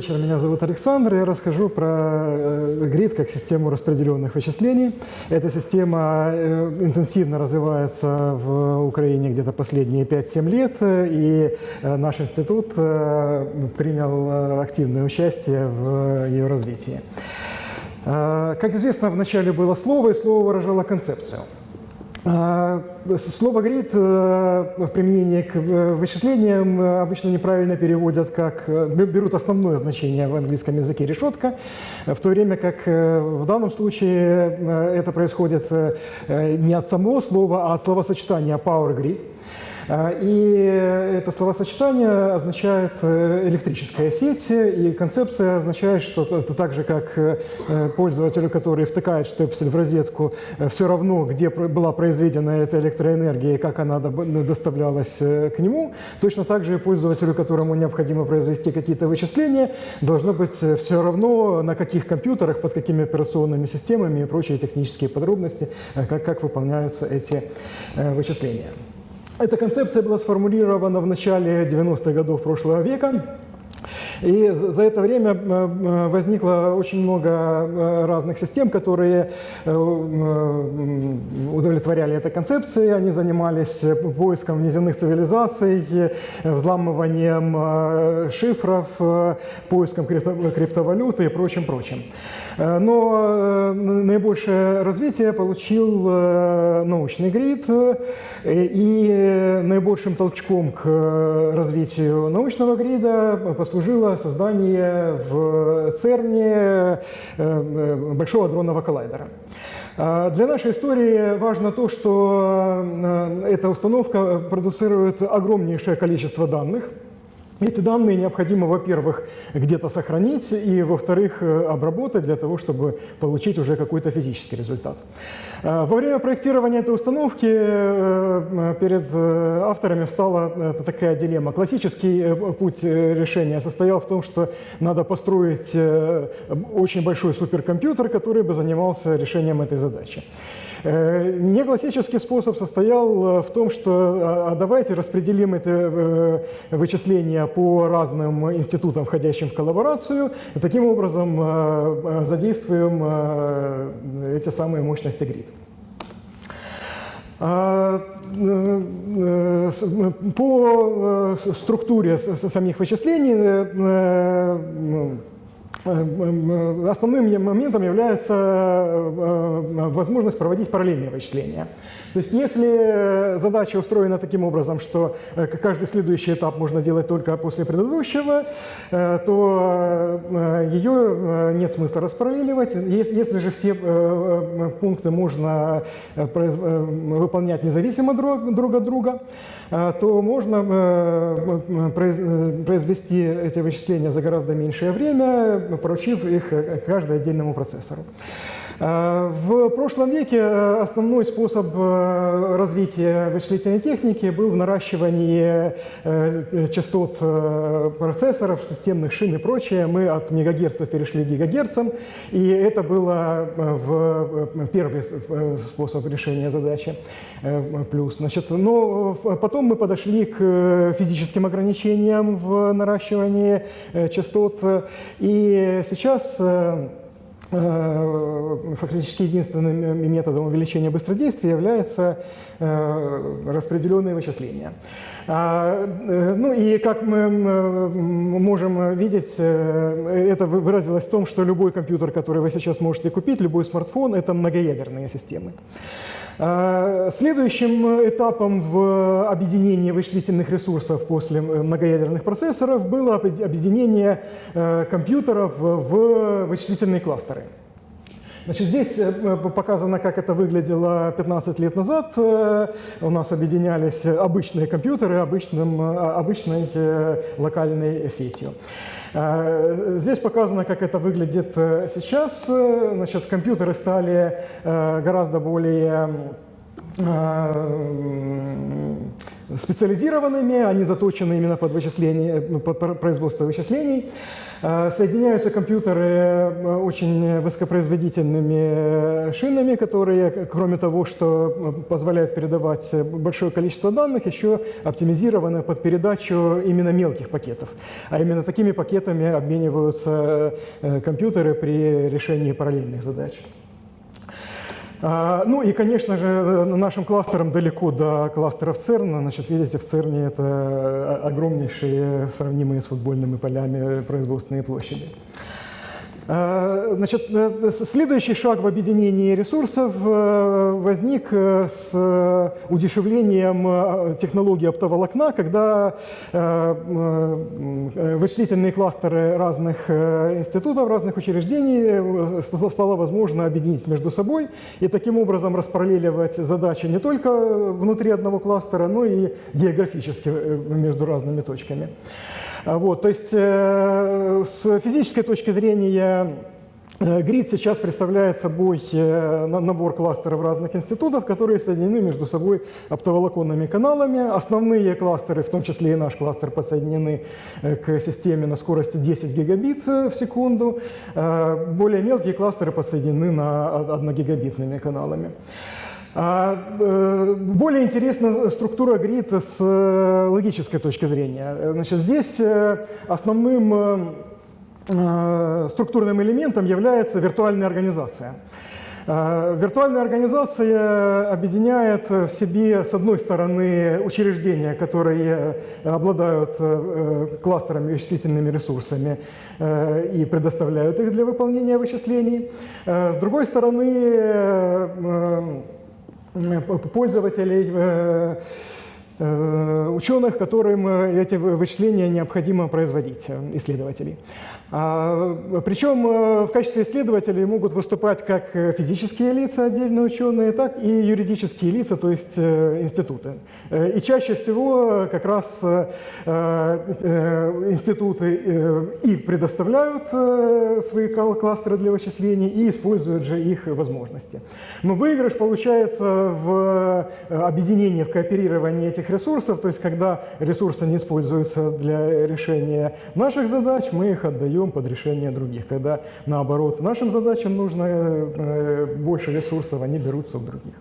вечер, меня зовут Александр. Я расскажу про э, грид как систему распределенных вычислений. Эта система э, интенсивно развивается в Украине где-то последние 5-7 лет, и э, наш институт принял активное участие в ее развитии. Как известно, вначале было слово, и слово выражало концепцию – слово «грид» э, в применении к э, вычислениям э, обычно неправильно переводят как, берут основное значение в английском языке «решетка», в то время как в данном случае это происходит не от самого слова, а от словосочетания «power grid». А, и это словосочетание означает э, электрическая сеть, и концепция означает, что это так же, как э, пользователю, который втыкает штепсель в розетку, э, все равно, где была произведена эта электроэнергия и как она доставлялась к нему, точно так же и пользователю, которому необходимо произвести какие-то вычисления, должно быть все равно, на каких компьютерах, под какими операционными системами и прочие технические подробности, как, как выполняются эти вычисления. Эта концепция была сформулирована в начале 90-х годов прошлого века. И за это время э, э, возникло очень много э, разных систем, которые удовлетворяли этой концепции. Они занимались поиском внеземных цивилизаций, взламыванием шифров, поиском криптовалюты и прочим-прочим. Но наибольшее развитие получил научный грид, и наибольшим толчком к развитию научного грида послужило создание в ЦЕРНе э, э, Большого дронного коллайдера. А для нашей истории важно то, что э, эта установка продуцирует огромнейшее количество данных – эти данные необходимо, во-первых, где-то сохранить, и, во-вторых, э, обработать для того, чтобы получить уже какой-то физический результат. Э, во время проектирования этой установки э, перед авторами встала такая дилемма. Классический путь решения состоял в том, что надо построить очень большой суперкомпьютер, который бы занимался решением этой задачи. Э, неклассический способ состоял э, в том, что а, а давайте распределим это э, вычисление по разным институтам, входящим в коллаборацию, и таким образом задействуем эти самые мощности грид. А, по структуре самих вычислений Э, э, основным моментом является э, возможность проводить параллельные вычисления. То есть если задача устроена таким образом, что каждый следующий этап можно делать только после предыдущего, то ее нет смысла распараллеливать. Если же все пункты можно выполнять независимо друг от друга, то можно произвести эти вычисления за гораздо меньшее время, поручив их э, каждому отдельному процессору. Э, в прошлом веке э, основной способ э, развития вычислительной техники был в наращивании частот процессоров, системных шин и прочее. Мы от мегагерцев перешли к гигагерцам, и это было первый способ решения задачи плюс. Значит, но потом мы подошли к физическим ограничениям в наращивании частот, и сейчас фактически единственным методом увеличения быстродействия является э, распределенные вычисления. А, э, ну и как мы можем видеть, это выразилось в том, что любой компьютер, который вы сейчас можете купить, любой смартфон, это многоядерные системы. А, следующим этапом в объединении вычислительных ресурсов после многоядерных процессоров было объединение э, компьютеров в вычислительные кластеры. Значит, здесь э, показано, как это выглядело 15 лет назад. Э, у нас объединялись обычные компьютеры обычным, обычной локальной сетью. Здесь показано, как это выглядит сейчас. Значит, компьютеры стали гораздо более специализированными, они заточены именно под, вычисление, под производство вычислений. Соединяются компьютеры очень высокопроизводительными шинами, которые, кроме того, что позволяют передавать большое количество данных, еще оптимизированы под передачу именно мелких пакетов. А именно такими пакетами обмениваются компьютеры при решении параллельных задач. А, ну и, конечно же, нашим кластерам далеко до кластеров ЦЕРНа. Значит, видите, в ЦЕРНе это огромнейшие, сравнимые с футбольными полями производственные площади. Э, значит, э, следующий шаг в объединении ресурсов э, возник с удешевлением технологии оптоволокна, когда вычислительные кластеры разных институтов, разных учреждений стало возможно объединить между собой и таким образом распараллеливать задачи не только внутри одного кластера, но и географически между разными точками. А вот, то есть э, с физической точки зрения э, Грид сейчас представляет собой э, набор кластеров разных институтов, которые соединены между собой оптоволоконными каналами. Основные кластеры, в том числе и наш кластер, подсоединены к системе на скорости 10 гигабит в секунду. Более мелкие кластеры подсоединены на 1 гигабитными каналами. А, э, более интересна структура грида с э, логической точки зрения. Значит, здесь э, основным структурным элементом является виртуальная организация. Виртуальная организация объединяет в себе, с одной стороны, учреждения, которые обладают кластерами вычислительными ресурсами и предоставляют их для выполнения вычислений. С другой стороны, пользователей, э, э, ученых, которым эти вычисления необходимо производить, э, исследователей. А, причем э, в качестве исследователей могут выступать как физические лица, отдельные ученые, так и юридические лица, то есть э, институты. Э, и чаще всего как раз институты и предоставляют свои кластеры для вычислений, и используют же их возможности. Но выигрыш получается в объединении, в кооперировании этих ресурсов, то есть когда ресурсы не используются для решения наших задач, мы их отдаем даем под решение других. Когда, наоборот, нашим задачам нужно э, больше ресурсов, они берутся у других.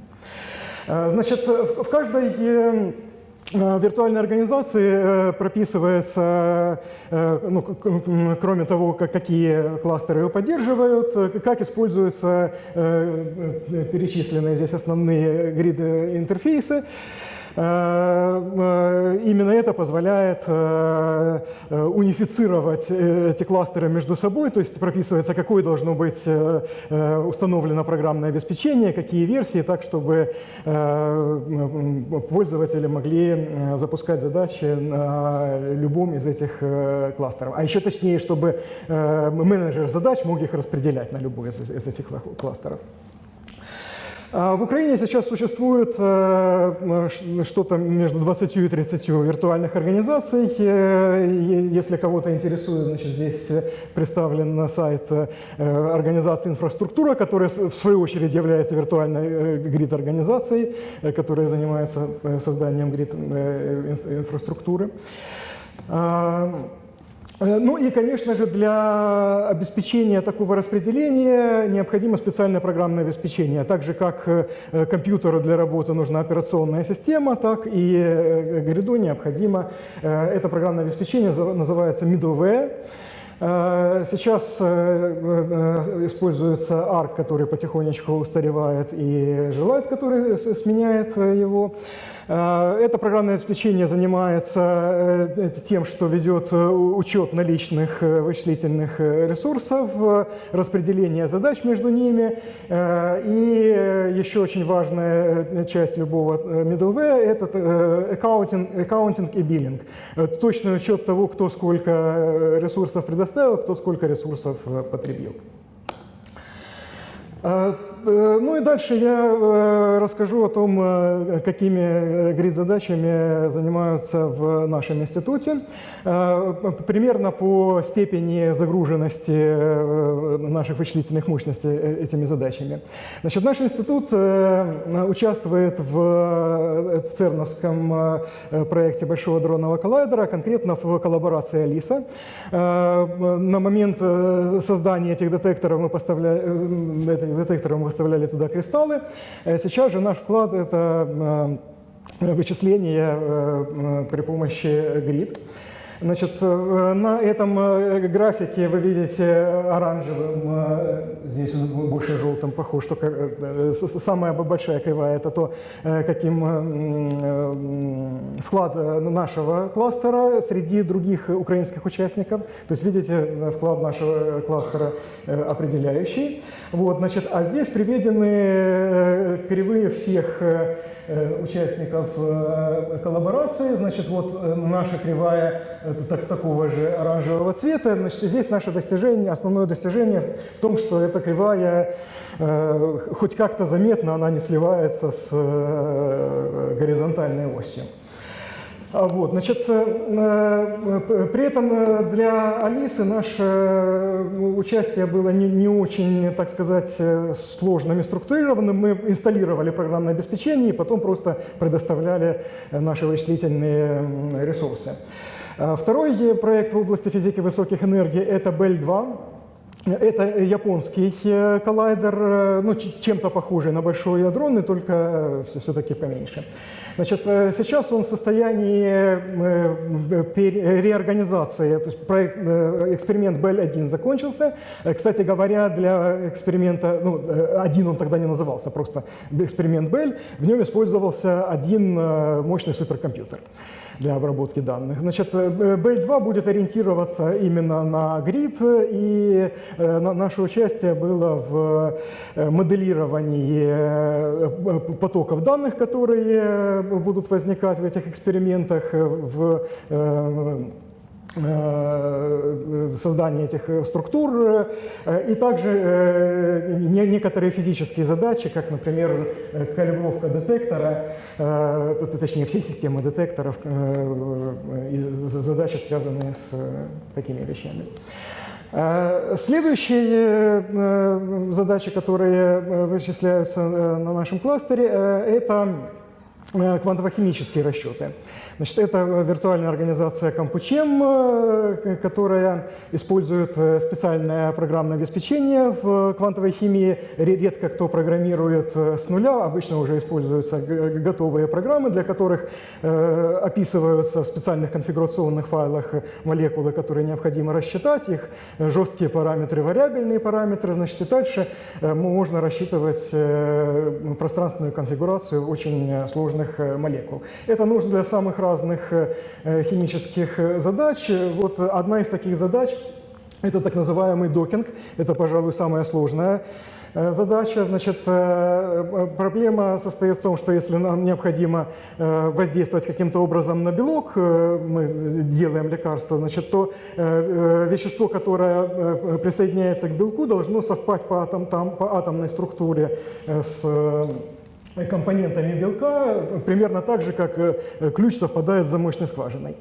Э, значит, в каждой э, виртуальной организации прописывается, ну, кроме того, как, какие кластеры его поддерживают, как используются перечисленные здесь основные грид-интерфейсы. Э, э, именно это позволяет э, унифицировать эти кластеры между собой, то есть прописывается, какое должно быть установлено программное обеспечение, какие версии, так, чтобы пользователи могли запускать задачи на любом из этих кластеров. А еще точнее, чтобы менеджер задач мог их распределять на любой из этих кластеров. А в Украине сейчас существует э, что-то между 20 и 30 виртуальных организаций. Э, если кого-то интересует, значит, здесь представлен сайт э, организации «Инфраструктура», которая в свою очередь является виртуальной грид-организацией, которая занимается созданием грид-инфраструктуры. А, Э, ну и, конечно же, для обеспечения такого распределения необходимо специальное программное обеспечение. Так же, как э, компьютеру для работы нужна операционная система, так и э, гриду необходимо. Это программное обеспечение называется middleware. Сейчас используется ARC, который потихонечку устаревает, и желает, который сменяет его. Э, это программное обеспечение занимается э, тем, что ведет э, учет наличных вычислительных ресурсов, распределение задач между ними. И еще очень важная часть любого middleware – это аккаунтинг и биллинг. Точный учет того, кто сколько ресурсов предоставил, кто сколько ресурсов потребил. Ну и дальше я расскажу о том, какими грид-задачами занимаются в нашем институте. Примерно по степени загруженности наших вычислительных мощностей этими задачами. Значит, наш институт участвует в ЦЕРНовском проекте Большого дронного коллайдера, конкретно в коллаборации Алиса. На момент создания этих детекторов мы поставляли, этих детекторов мы выставляли туда кристаллы. Сейчас же наш вклад – это вычисление при помощи грид. Значит, э, на этом э, графике вы видите оранжевым, э, здесь он больше желтым похож, только самая большая кривая – это то, каким вклад нашего кластера среди других украинских участников. То есть видите вклад нашего кластера определяющий. Вот, значит, а здесь приведены кривые всех участников коллаборации. Значит, вот наша кривая так, такого же оранжевого цвета. Значит, здесь наше достижение, основное достижение в том, что эта кривая э, хоть как-то заметно, она не сливается с э, горизонтальной осью. А вот, значит, э, э, при этом для Алисы наше участие было не, не очень, так сказать, сложным и структурированным. Мы инсталлировали программное обеспечение и потом просто предоставляли наши вычислительные ресурсы. А, второй проект в области физики высоких энергий – это БЭЛь-2. Это японский э, коллайдер, э, ну, чем-то похожий на большой ядронный, только все-таки поменьше. Значит, э, сейчас он в состоянии реорганизации, то есть проект, эксперимент БЭЛь-1 закончился. Кстати говоря, для эксперимента, ну, один он тогда не назывался, просто эксперимент БЭЛь, в нем использовался один мощный суперкомпьютер для обработки данных. Значит, BL2 будет ориентироваться именно на грид, и э, наше участие было в э, моделировании э, потоков данных, которые будут возникать в этих экспериментах, в Э, создания этих э, структур, э, и также некоторые физические задачи, как, например, калибровка детектора, точнее, всей системы детекторов, задачи, связанные с такими вещами. Следующие задачи, которые вычисляются на нашем кластере, это квантово-химические расчеты. Значит, это виртуальная организация Кампучем, э, которая использует э, специальное программное обеспечение в квантовой химии. Редко кто программирует э, с нуля, обычно уже используются готовые программы, для которых описываются в специальных конфигурационных файлах молекулы, которые необходимо рассчитать, их жесткие параметры, вариабельные параметры. Значит, и дальше можно рассчитывать пространственную конфигурацию очень сложных молекул. Это нужно для самых разных разных э, химических э, задач. Вот одна из таких задач – это так называемый докинг. Это, пожалуй, самая сложная э, задача. Значит, проблема состоит в том, что если нам необходимо воздействовать каким-то образом на белок, мы делаем лекарство, значит, то вещество, которое присоединяется к белку, должно совпасть по, атом, там, по атомной структуре с компонентами белка, примерно так же, как э, ключ совпадает с замочной скважиной.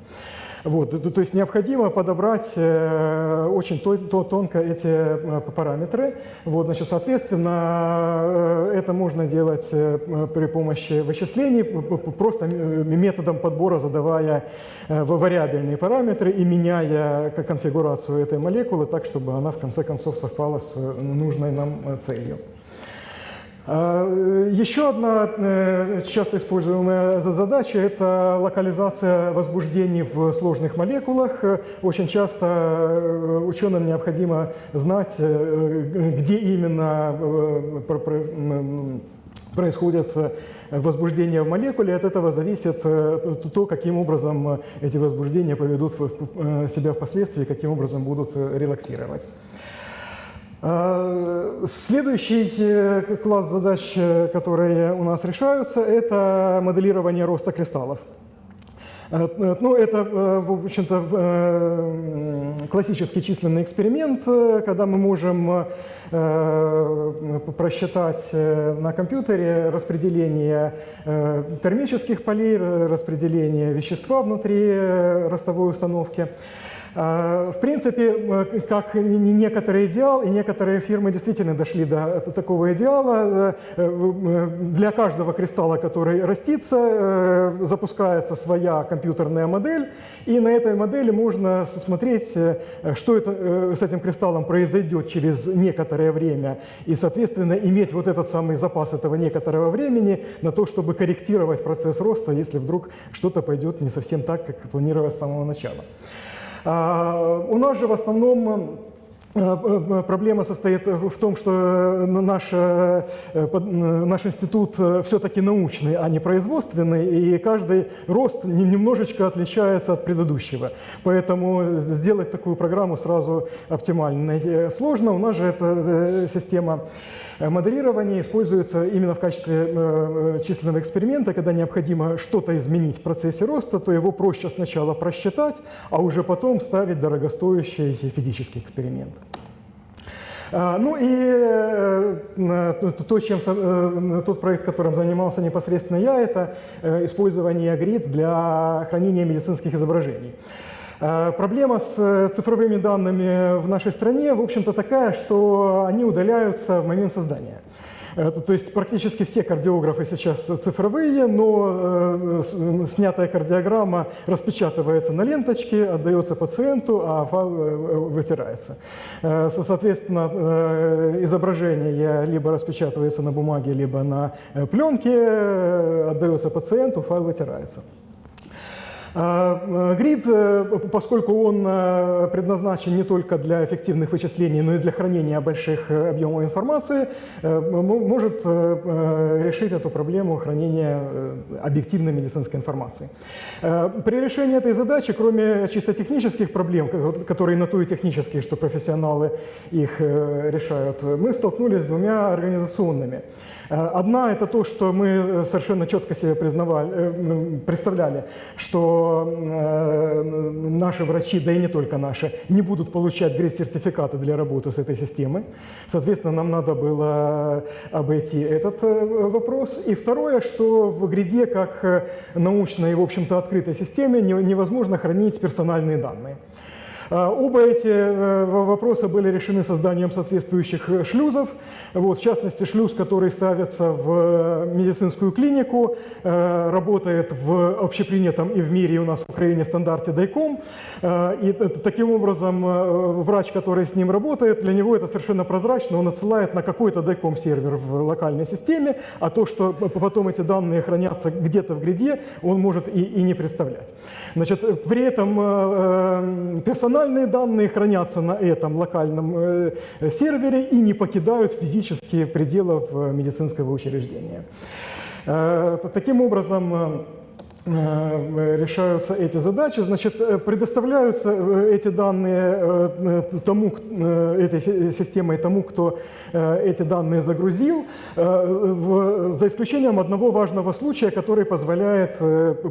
Вот, то есть необходимо подобрать э, очень тонко эти э, параметры. Вот, значит, соответственно, это можно делать при помощи вычислений, просто методом подбора, задавая вариабельные параметры и меняя конфигурацию этой молекулы так, чтобы она в конце концов совпала с нужной нам целью. А, еще одна э, часто используемая задача – это локализация возбуждений в сложных молекулах. Очень часто э, ученым необходимо знать, э, где именно происходят возбуждения в молекуле, от этого зависит то, каким образом эти возбуждения поведут себя впоследствии, каким образом будут релаксировать. А, следующий э, класс задач, э, которые у нас решаются, это моделирование роста кристаллов. Ну, это, в общем-то, классический численный эксперимент, когда мы можем просчитать на компьютере распределение термических полей, распределение вещества внутри ростовой установки. А, в принципе, как некоторый идеал, и некоторые фирмы действительно дошли до такого идеала. Э, э, для каждого кристалла, который растится, э, запускается своя компьютерная модель, и на этой модели можно смотреть, что это, с этим кристаллом произойдет через некоторое время, и, соответственно, иметь вот этот самый запас этого некоторого времени на то, чтобы корректировать процесс роста, если вдруг что-то пойдет не совсем так, как планировалось с самого начала. А, у нас же в основном э, э, Проблема состоит в том, что э, наш, наш институт все-таки научный, а не производственный, и каждый рост немножечко отличается от предыдущего. Поэтому сделать такую программу сразу оптимально сложно. У нас же эта система Э, моделирование используется именно в качестве э, э, численного эксперимента, когда необходимо что-то изменить в процессе роста, то его проще сначала просчитать, а уже потом ставить дорогостоящий физический эксперимент. А, ну и то, чем, тот проект, которым занимался непосредственно я, это использование грид для хранения медицинских изображений. Э, проблема с э, цифровыми данными в нашей стране, в общем-то, такая, что они удаляются в момент создания. Э, то есть практически все кардиографы сейчас цифровые, но снятая кардиограмма распечатывается на ленточке, отдается пациенту, а вытирается. Соответственно, изображение либо распечатывается на бумаге, либо на пленке, отдается пациенту, файл вытирается. А, грид, э, поскольку он э, предназначен не только для эффективных вычислений, но и для хранения больших э, объемов информации, может решить эту проблему хранения объективной медицинской информации. При решении этой задачи, кроме чисто технических проблем, которые на то и технические, что профессионалы их решают, мы столкнулись с двумя организационными. Одна – это то, что мы совершенно четко себе признавали, представляли, что э, наши врачи, да и не только наши, не будут получать грейд-сертификаты для работы с этой системой. Соответственно, нам надо было обойти этот э, вопрос. И второе, что в гриде, как э, научной и, в общем-то, открытой системе, невозможно хранить персональные данные. А, оба эти э, вопроса были решены созданием соответствующих э, шлюзов. Вот, в частности, шлюз, который ставится в э, медицинскую клинику, работает в общепринятом и в мире, и у нас в Украине стандарте DICOM. И таким образом врач, который с ним работает, для него это совершенно прозрачно, он отсылает на какой-то DICOM сервер в локальной системе, а то, что потом эти данные хранятся где-то в гриде, он может и, и не представлять. Значит, при этом персонал персональные данные хранятся на этом локальном э, сервере и не покидают физические пределы медицинского учреждения. Э, таким образом, э, решаются эти задачи, значит, предоставляются эти данные тому, этой системой тому, кто эти данные загрузил, за исключением одного важного случая, который позволяет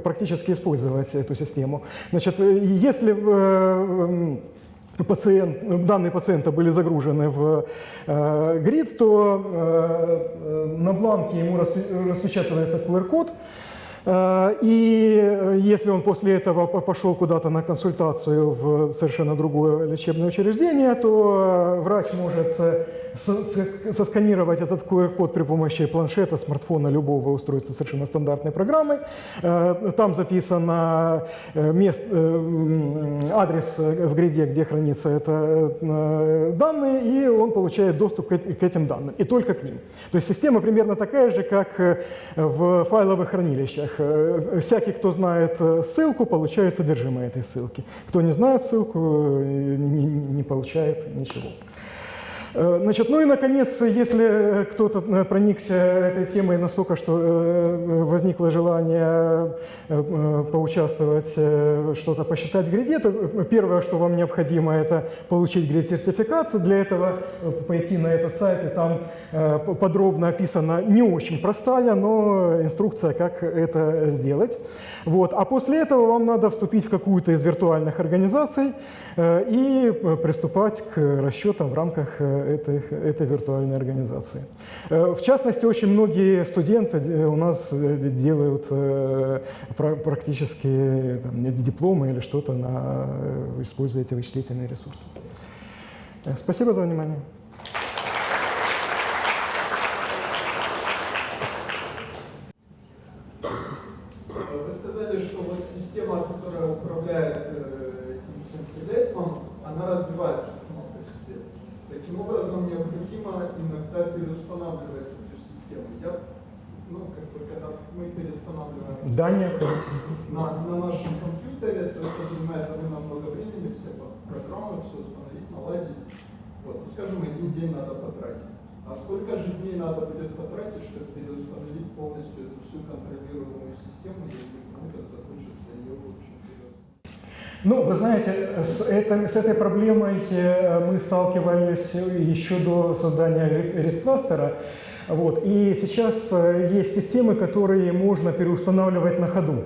практически использовать эту систему. Значит, если пациент, данные пациента были загружены в э, грид, то э, на бланке ему распечатывается QR-код, э, и если он после этого пошел куда-то на консультацию в совершенно другое лечебное учреждение, то врач может сосканировать этот QR-код при помощи планшета, смартфона, любого устройства совершенно стандартной программой. Э, там записан э, мест, э, адрес в гриде, где хранится это данные, и он получает доступ к этим данным, и только к ним. То есть система примерно такая же, как в файловых хранилищах. Всякий, кто знает ссылку, получает содержимое этой ссылки. Кто не знает ссылку, не получает ничего. Э, значит, ну и, наконец, если кто-то э, проникся этой темой настолько, что э, возникло желание поучаствовать, что-то посчитать в гриде, то первое, что вам необходимо, это получить грид-сертификат. Для этого пойти на этот сайт, и там подробно описана не очень простая, но инструкция, как это сделать. Вот. А после этого вам надо вступить в какую-то из виртуальных организаций и приступать к расчетам в рамках этой, этой виртуальной организации. Э, в частности, очень многие студенты э, у нас э, делают практически там, дипломы или что-то, используя эти вычислительные ресурсы. Спасибо за внимание. Вы сказали, что вот система, которая управляет этим всем хозяйством, она развивается Таким образом, необходимо иногда переустанавливать эту систему. Я, ну, как бы, когда мы переустанавливаем да, на, на нашем компьютере, то это занимает довольно много времени, все программы, все установить, наладить. Вот, ну, скажем, один день надо потратить. А сколько же дней надо будет потратить, чтобы переустановить полностью эту всю контролируемую систему, если кому-то захочется ее, в общем, ну, вы знаете, с, это, с этой проблемой э, мы сталкивались еще до создания RED-кластера. Вот. И сейчас э, есть системы, которые можно переустанавливать на ходу.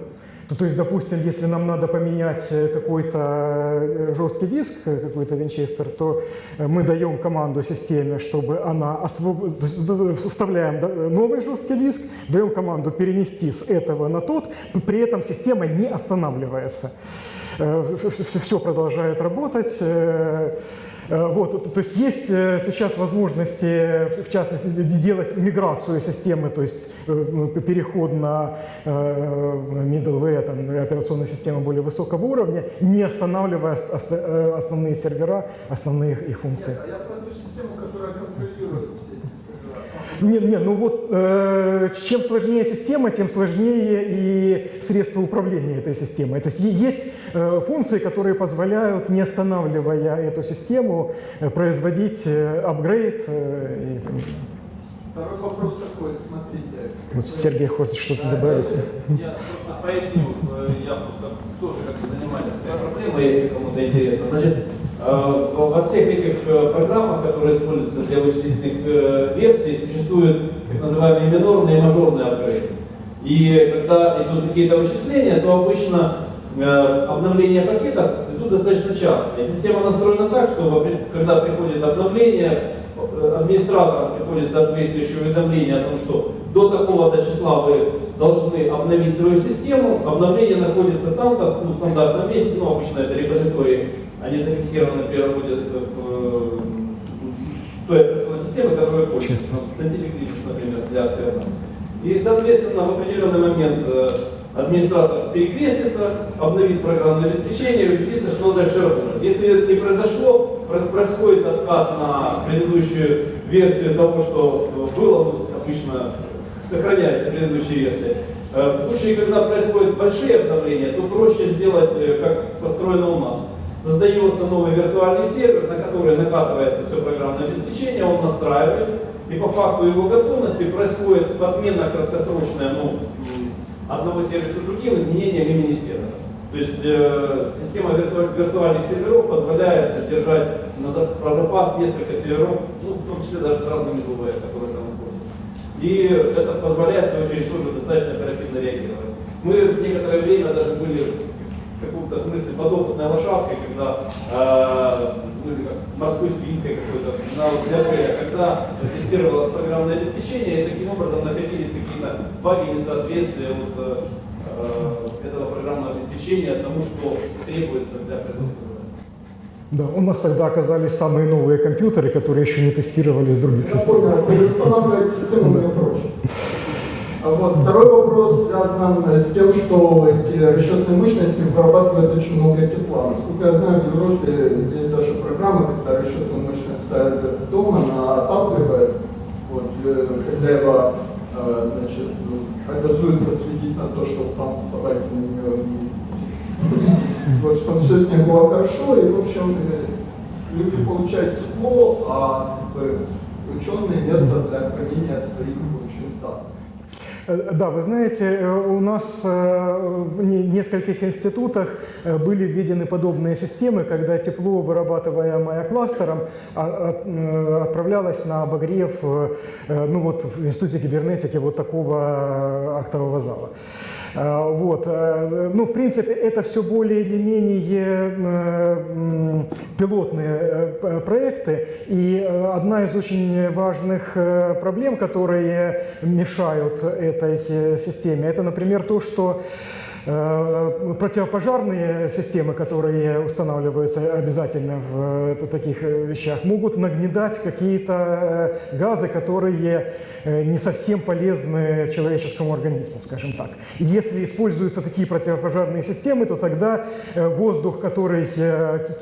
То есть, допустим, если нам надо поменять э, какой-то жесткий диск, какой-то винчестер, то мы даем команду системе, чтобы она освоб... вставляем новый жесткий диск, даем команду перенести с этого на тот, при этом система не останавливается. Э, все продолжает работать. Э, э, вот, то есть есть сейчас возможности, в частности, делать миграцию системы, то есть ну, переход на middleware, там, операционную систему более высокого уровня, не останавливая основные сервера, основные их функции. А я про ту систему, которая контролирует все нет, нет, ну вот э, чем сложнее система, тем сложнее и средства управления этой системой. То есть есть э, функции, которые позволяют, не останавливая эту систему, э, производить э, апгрейд. Э, и... Второй вопрос такой, смотрите. Вот Сергей хочет что-то добавить. Я просто поясню, э, я просто тоже как-то занимаюсь этой проблемой, если кому-то интересно. Значит, во всех этих э, программах, которые используются для вычислительных э, версий, существуют так называемые минорные и мажорные апгрейды. И когда идут какие-то вычисления, то обычно обновление пакетов идут достаточно часто. И система настроена так, что когда приходит обновление, администраторам приходит соответствующее уведомление о том, что до такого-то числа вы должны обновить свою систему, обновление находится там-то, в стандартном месте, ну обычно это репозиторий они зафиксированы, например, будет в, в той операционной системе, которая пользуется. Например, для оценок. И, соответственно, в определенный момент э, администратор перекрестится, обновит программное обеспечение убедится, что дальше работает. Если это не произошло, происходит откат на предыдущую версию того, что было, ну, обычно сохраняется предыдущая версия. Э, в случае, когда происходят большие обновления, то проще сделать, э, как построено у нас создается новый виртуальный сервер, на который накатывается все программное обеспечение, он настраивается, и по факту его готовности происходит подмена краткосрочная ну, одного сервиса другим изменением имени сервера. То есть э, система вирту виртуальных серверов позволяет держать на за про запас несколько серверов, ну, в том числе даже с разными ДВ, которые там находятся. И это позволяет, в свою очередь, тоже достаточно оперативно реагировать. Мы в некоторое время даже были каком-то смысле подопытной лошадкой, когда э, ну, как морской свинкой какой-то на вот когда тестировалось программное обеспечение, и таким образом находились какие-то баги несоответствия вот, э, этого программного обеспечения тому, что требуется для производства. Да, у нас тогда оказались самые новые компьютеры, которые еще не тестировались в других системах. Я понял, устанавливать систему проще. А вот. Второй вопрос связан с тем, что эти расчетные мощности вырабатывают очень много тепла. Насколько я знаю, в Европе есть даже программы, когда расчетную мощность ставят дома, она отапливает. Вот, э, хозяева э, значит, обязуются следить на то, чтобы там собаки на нее не... Вот, чтобы все с ней было хорошо, и, в общем, э, люди получают тепло, а ученые место для хранения своих в данных. Э, да, вы знаете, э, у нас э, в нескольких институтах были введены подобные системы, когда тепло, вырабатываемое кластером, а, а, отправлялось на обогрев ну вот, в Институте кибернетики вот такого актового зала. А, вот. Э, ну, в принципе, это все более или менее э, пилотные э, проекты. И одна из очень важных проблем, которые мешают этой системе, это, например, то, что Э, противопожарные системы, которые устанавливаются обязательно в э, таких э, вещах, могут нагнедать какие-то газы, которые не совсем полезны человеческому организму, скажем так. И если используются такие противопожарные системы, то тогда воздух, который,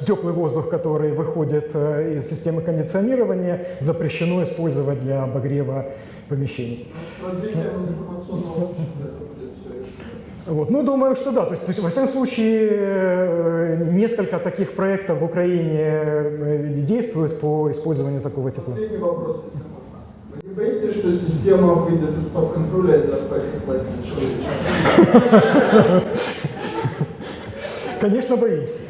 теплый воздух, который выходит из системы кондиционирования, запрещено использовать для обогрева помещений. Общества вот. Ну, думаю, что да. То есть, то есть, во всяком случае, э, несколько таких проектов в Украине э, действуют по использованию такого тепла. Последний вопрос, если можно. Вы не боитесь, что система выйдет из-под контроля и захватит власть человечеством? Конечно, боимся.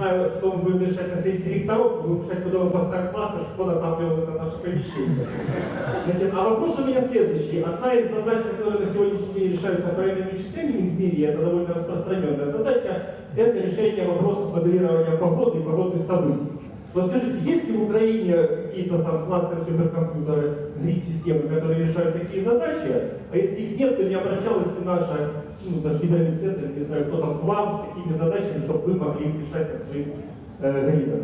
Знаю, что мы будем решать на среди директоров, будем решать, куда мы поставим класс, что отапливает это наше помещение. Значит, а вопрос у меня следующий. Одна из задач, которые на сегодняшний день решаются правильными вычислениями в мире, это довольно распространенная задача, это решение вопросов моделирования погоды и погодных событий. Вот скажите, есть ли в Украине какие-то там кластеры суперкомпьютеры, грид-системы, которые решают такие задачи? А если их нет, то не обращалась ли наша, ну, наш гидровый центр, не знаю, кто там к вам с такими задачами, чтобы вы могли их решать на своих э, гридах?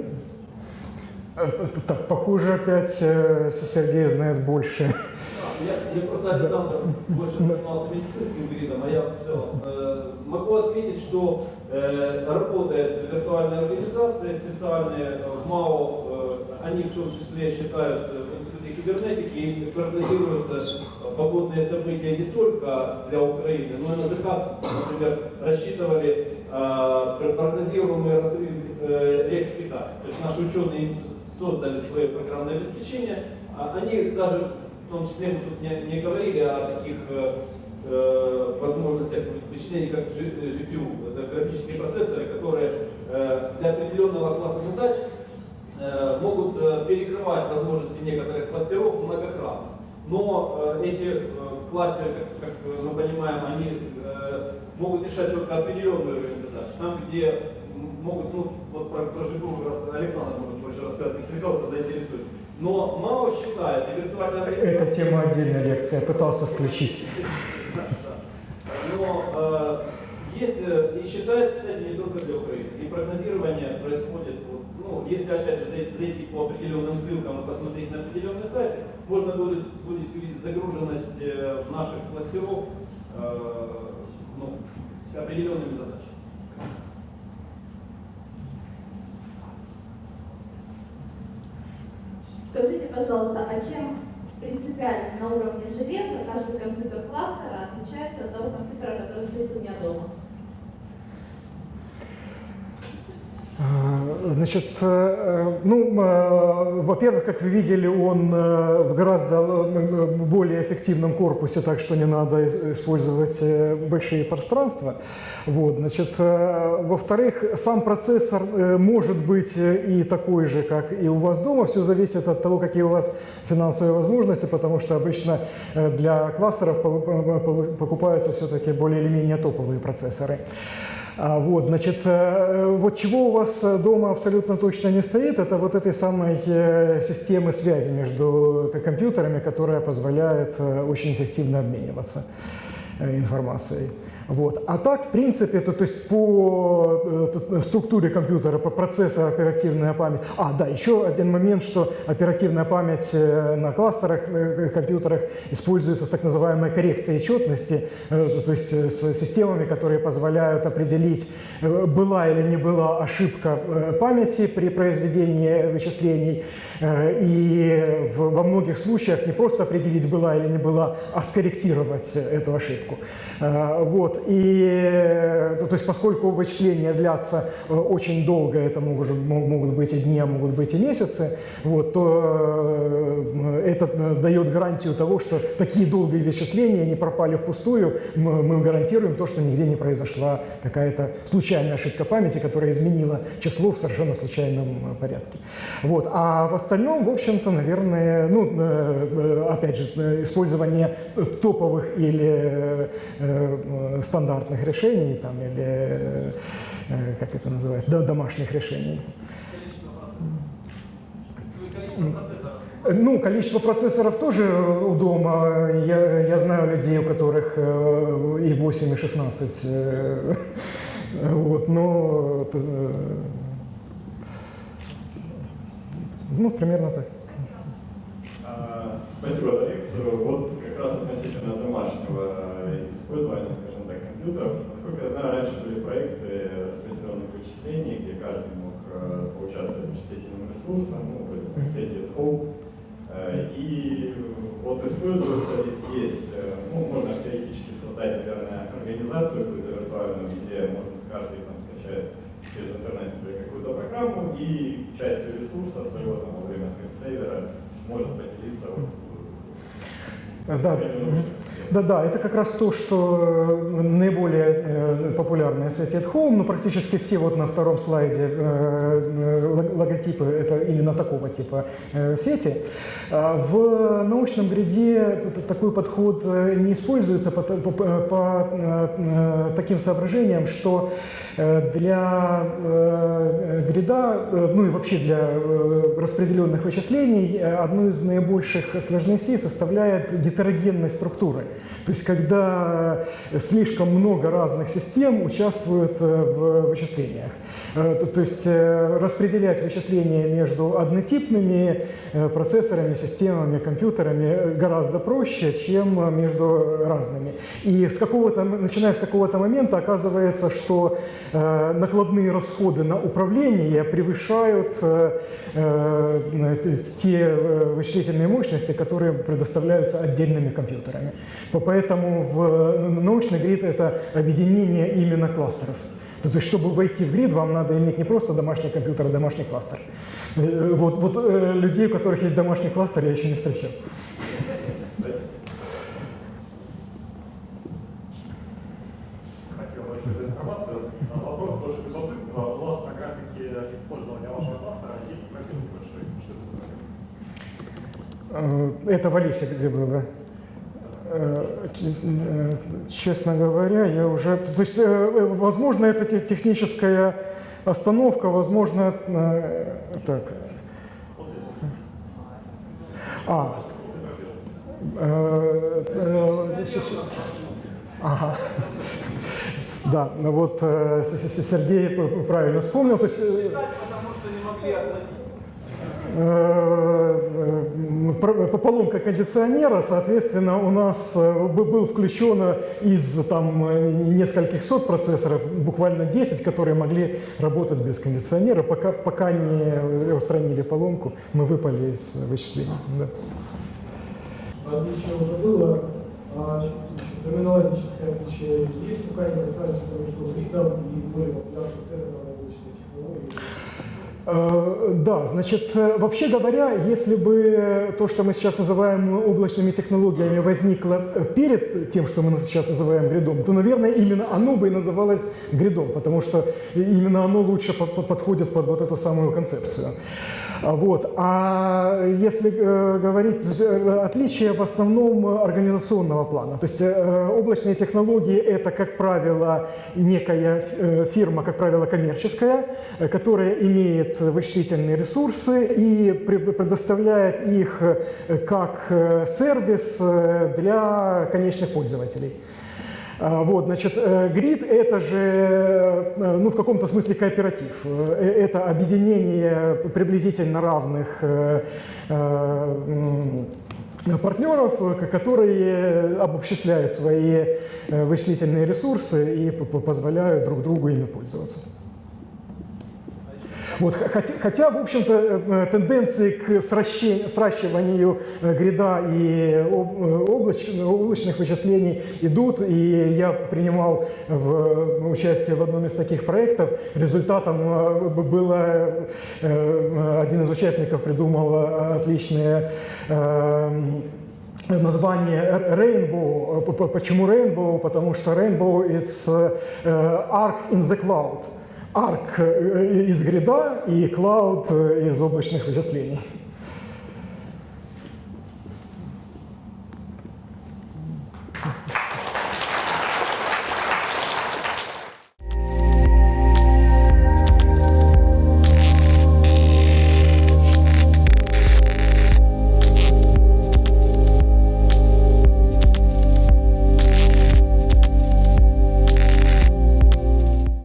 Э, так, похоже, опять э, Сергей знает больше. Я, просто, Александр, больше занимался медицинским гридом, а я в целом э, могу ответить, что э, работает виртуальная организация, специальные в МАО, э, они в том числе считают э, в Институте кибернетики и прогнозируют э, погодные события не только для Украины, но и на заказ, например, рассчитывали э, прогнозируемые разрывы э, рек в Китае. То есть наши ученые создали свое программное обеспечение, а они даже в том числе мы тут не, не говорили о таких э, э возможностях вычислений, как GPU. Это графические процессоры, которые э, для определенного класса задач э, могут э, перекрывать возможности некоторых кластеров многократно. Но э, эти э, кластеры, как, как мы понимаем, они э, могут решать только определенную уровень задач. Там, где могут, ну, вот про, про GPU Александр может больше рассказать, если кого-то заинтересует. Но мало считает, и виртуальная организация... Это тема отдельной лекции, я пытался включить. Но э, есть, э, и считает, кстати, не только для Украины. И прогнозирование происходит, ну, если опять же зайти по определенным ссылкам и посмотреть на определенные сайты, можно будет, будет увидеть загруженность э, наших кластеров э, ну, определенными задачами. Скажите, пожалуйста, а чем принципиально на уровне железа каждый компьютер кластера отличается от того компьютера, который стоит у меня дома? А, значит, э, ну, э, во-первых, как вы видели, он э, в гораздо более эффективном корпусе, так что не надо использовать большие пространства. Вот, значит, во-вторых, сам процессор может быть и такой же, как и у вас дома. Все зависит от того, какие у вас финансовые возможности, потому что обычно для кластеров покупаются все-таки более или менее топовые процессоры. А, вот, значит, э, вот чего у вас дома абсолютно точно не стоит, это вот этой самой э, системы связи между компьютерами, которая позволяет э, очень эффективно обмениваться информацией. Вот. А так, в принципе, то, то есть по э, структуре компьютера, по процессору оперативная память. А, да, еще один момент, что оперативная память э, на кластерах э, компьютерах используется с так называемой коррекцией четности, то есть с системами, которые позволяют определить, была или не была ошибка памяти при произведении вычислений. И во многих случаях не просто определить, была или не была, а скорректировать эту ошибку. Вот. Вот, и, э, то есть поскольку вычисления длятся э, очень долго, это могут, могут быть и дни, а могут быть и месяцы, вот, то э, это дает гарантию того, что такие долгие вычисления не пропали впустую, мы, гарантируем то, что нигде не произошла какая-то случайная ошибка памяти, которая изменила число в совершенно случайном порядке. Вот. А в остальном, в общем-то, наверное, ну, опять же, использование топовых или стандартных решений там, или, э, как это называется, домашних решений. Ну, количество процессоров тоже у дома. Я, я знаю людей, у которых э, и 8, и 16. Э, вот, но... Ну, примерно так. А, спасибо за. Вот как раз относительно домашнего использования, компьютеров. Насколько я знаю, раньше были проекты распределенных вычислений, где каждый мог э, поучаствовать в вычислительном ресурсе, ну, как сети home. Э, и вот используется здесь, э, ну, можно теоретически создать, наверное, организацию виртуальную, где может каждый там скачает через интернет себе какую-то программу и частью ресурса своего там во время скрипт-сейвера может поделиться вот, да. Да-да, это как раз то, что э, наиболее э, популярные сети at home, но практически все вот на втором слайде э, логотипы это именно такого типа сети. А в научном гриде такой подход не используется по, по, по таким соображениям, что для грида, ну и вообще для распределенных вычислений, одну из наибольших сложностей составляет гетерогенность структуры. То есть когда слишком много разных систем участвуют э, в вычислениях. Э, то есть э, распределять вычисления между однотипными процессорами, системами, компьютерами гораздо проще, чем между разными. И с какого-то, начиная с какого-то момента оказывается, что накладные расходы на управление превышают те вычислительные мощности, которые предоставляются отдельными компьютерами. Поэтому в научный грид это объединение именно кластеров. То есть, чтобы войти в грид, вам надо иметь не просто домашний компьютер, а домашний кластер. Э, вот, вот э, людей, у которых есть домашний кластер, я еще не встречал. Спасибо большое за информацию. Вопрос тоже без любопытства. У вас на графике использования вашего кластера есть пробел большой. Что это в Алисе где было. Э, честно говоря, я уже... То есть, э, возможно, это техническая остановка, возможно... Э, так. А. Ага. Да, вот Сергей правильно вспомнил. То есть, потому что не могли оплатить. Э, э, поломка кондиционера, соответственно, у нас э, был включен из там, нескольких сот процессоров, буквально 10, которые могли работать без кондиционера. Пока, пока не устранили поломку, мы выпали из вычислений. Да. Отличие уже было. Терминологическое отличие есть какая-нибудь разница между и более популярным термином облачной технологии? Э, да, значит, э, вообще говоря, если бы то, что мы сейчас называем облачными технологиями, возникло э, перед тем, что мы сейчас называем гридом, то, наверное, именно оно бы и называлось гридом, потому что именно оно лучше подходит под вот эту самую концепцию. А, вот. А если э, говорить, э, отличие в основном организационного плана. То есть э, облачные технологии – это, как правило, некая фирма, как правило, коммерческая, которая имеет вычислительные ресурсы и предоставляет их как сервис для конечных пользователей. А, вот, значит, э, грид – это же, э, ну, в каком-то смысле кооператив. Э, это объединение приблизительно равных партнеров, которые обобществляют свои вычислительные ресурсы и позволяют друг другу ими пользоваться. Вот, хотя, хотя, в общем-то, э, тенденции к сращи- сращиванию э, грида и об- э, облач- облачных вычислений идут, и я принимал в, э, участие в одном из таких проектов. Результатом э, было, э, один из участников придумал э, отличные э, название Rainbow. Почему Rainbow? Потому что Rainbow – it's э, arc in the cloud. Arc э, из грида и cloud э, из облачных вычислений.